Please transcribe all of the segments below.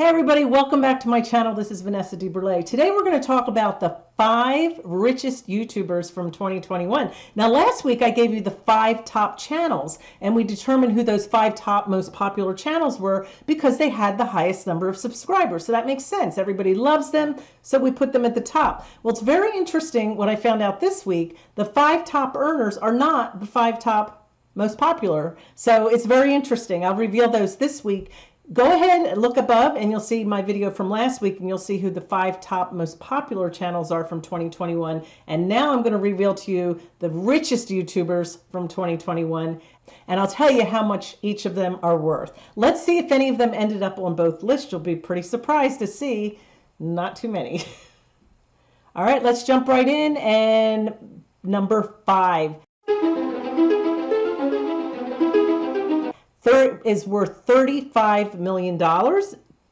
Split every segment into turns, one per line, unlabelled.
Hey everybody, welcome back to my channel. This is Vanessa DeBurle. Today we're going to talk about the five richest YouTubers from 2021. Now last week I gave you the five top channels and we determined who those five top most popular channels were because they had the highest number of subscribers. So that makes sense. Everybody loves them, so we put them at the top. Well, it's very interesting what I found out this week. The five top earners are not the five top most popular. So it's very interesting. I'll reveal those this week go ahead and look above and you'll see my video from last week and you'll see who the five top most popular channels are from 2021 and now I'm going to reveal to you the richest YouTubers from 2021 and I'll tell you how much each of them are worth. Let's see if any of them ended up on both lists. You'll be pretty surprised to see not too many. All right, let's jump right in and number five third is worth $35 million.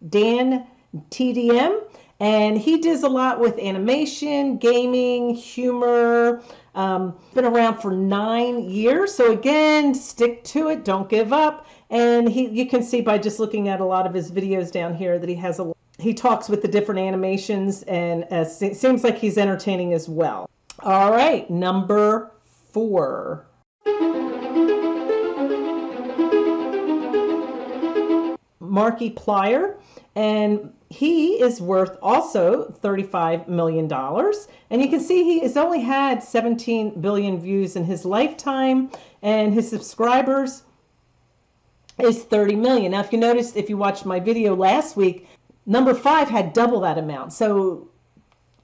Dan TDM, and he does a lot with animation, gaming, humor. Um, been around for nine years, so again, stick to it. Don't give up. And he, you can see by just looking at a lot of his videos down here that he has a. He talks with the different animations, and uh, seems like he's entertaining as well. All right, number four. Markiplier, and he is worth also $35 million. And you can see he has only had 17 billion views in his lifetime, and his subscribers is 30 million. Now, if you noticed, if you watched my video last week, number five had double that amount. So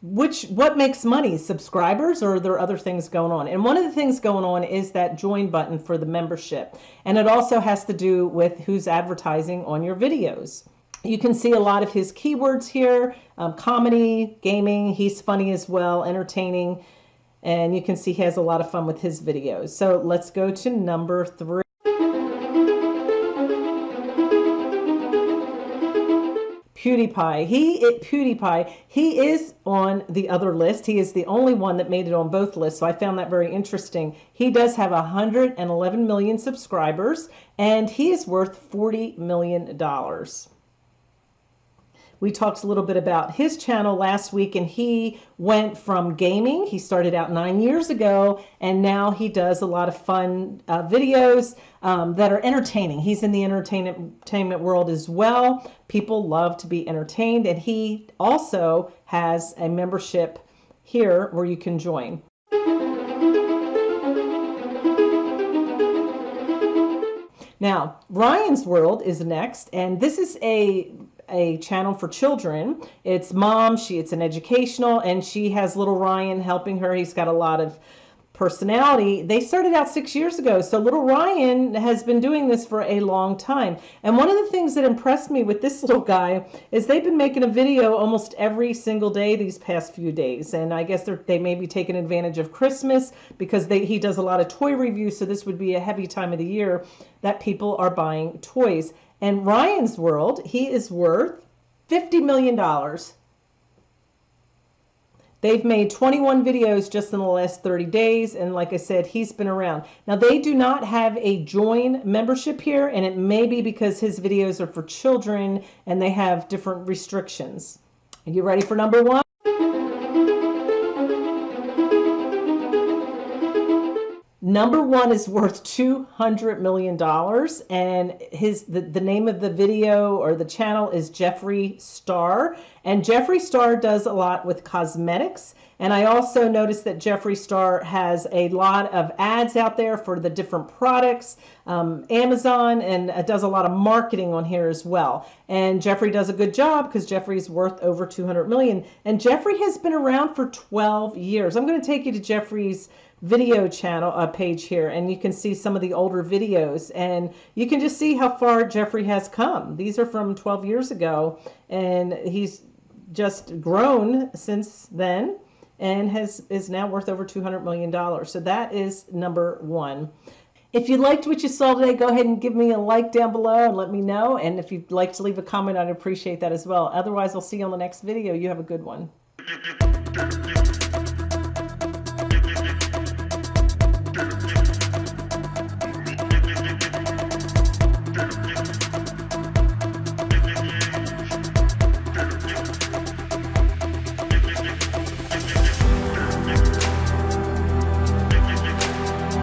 which what makes money subscribers or are there other things going on? And one of the things going on is that join button for the membership. And it also has to do with who's advertising on your videos. You can see a lot of his keywords here um, comedy gaming he's funny as well entertaining. And you can see he has a lot of fun with his videos. So let's go to number three PewDiePie. He it, PewDiePie. He is on the other list. He is the only one that made it on both lists. So I found that very interesting. He does have 111 million subscribers, and he is worth 40 million dollars. We talked a little bit about his channel last week, and he went from gaming. He started out nine years ago, and now he does a lot of fun uh, videos um, that are entertaining. He's in the entertainment world as well. People love to be entertained, and he also has a membership here where you can join. Now, Ryan's World is next, and this is a a channel for children. It's mom, she it's an educational and she has little Ryan helping her. He's got a lot of personality. They started out 6 years ago. So little Ryan has been doing this for a long time. And one of the things that impressed me with this little guy is they've been making a video almost every single day these past few days. And I guess they may be taking advantage of Christmas because they, he does a lot of toy reviews. So this would be a heavy time of the year that people are buying toys. And Ryan's World, he is worth $50 million. They've made 21 videos just in the last 30 days. And like I said, he's been around. Now, they do not have a join membership here, and it may be because his videos are for children and they have different restrictions. Are you ready for number one? Number one is worth $200 million. And his the, the name of the video or the channel is Jeffree Star. And Jeffree Star does a lot with cosmetics. And I also noticed that Jeffree Star has a lot of ads out there for the different products, um, Amazon, and does a lot of marketing on here as well. And Jeffree does a good job because Jeffree's worth over 200 million. And Jeffree has been around for 12 years. I'm going to take you to Jeffree's video channel uh, page here and you can see some of the older videos and you can just see how far Jeffree has come. These are from 12 years ago and he's just grown since then and has is now worth over 200 million dollars. So that is number 1. If you liked what you saw today, go ahead and give me a like down below and let me know. And if you'd like to leave a comment, I'd appreciate that as well. Otherwise, I'll see you on the next video. You have a good one.